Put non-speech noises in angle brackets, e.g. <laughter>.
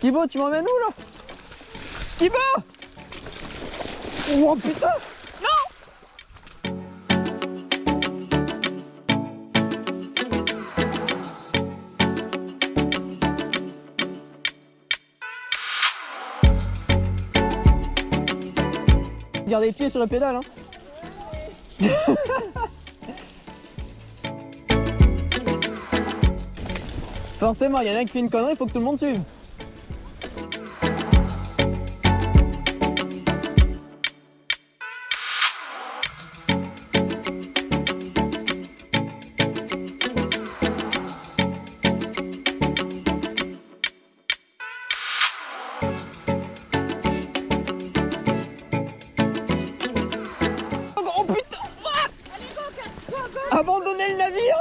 Kibo, tu m'emmènes où là? Kibo Oh putain! Garde les pieds sur la pédale hein. <laughs> Forcément, il y en a qui fait une connerie, il faut que tout le monde suive. Abandonnez le navire